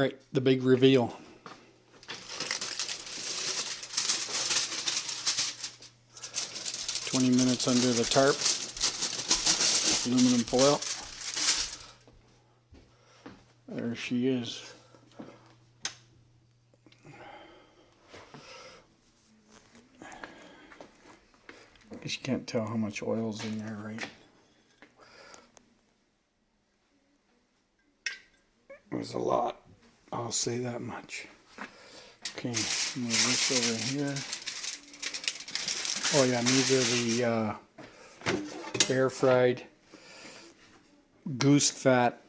right, the big reveal. Twenty minutes under the tarp. Aluminum foil. There she is. Guess you can't tell how much oil's in there, right? It was a lot. I'll say that much. Okay, move this over here. Oh yeah, these are the uh, air fried goose fat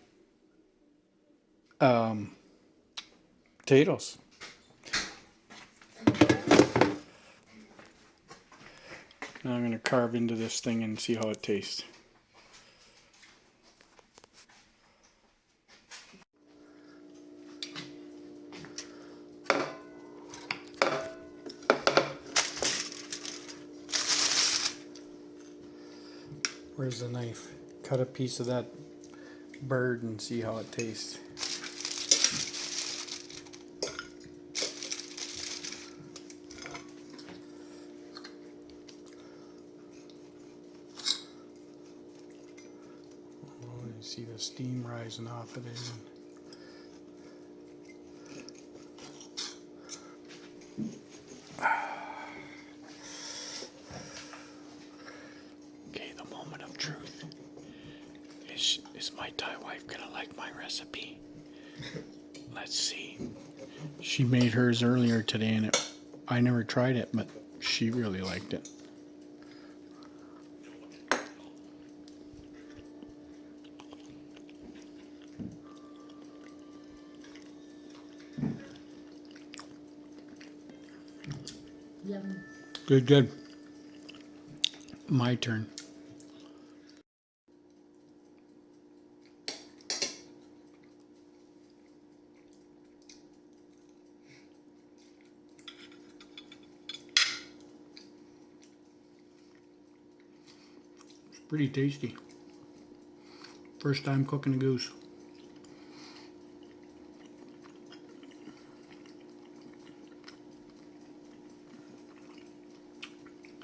um, potatoes. Now I'm going to carve into this thing and see how it tastes. Where's the knife? Cut a piece of that bird and see how it tastes. Oh, see the steam rising off of it. Okay, the moment of truth. Is, is my Thai wife gonna like my recipe? Let's see. She made hers earlier today and it, I never tried it, but she really liked it. Yum. Good, good. My turn. Pretty tasty. First time cooking a goose.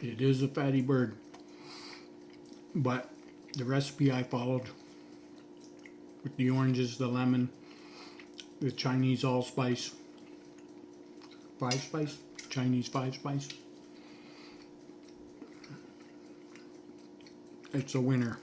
It is a fatty bird. But the recipe I followed with the oranges, the lemon, the Chinese allspice, five spice, Chinese five spice. it's a winner.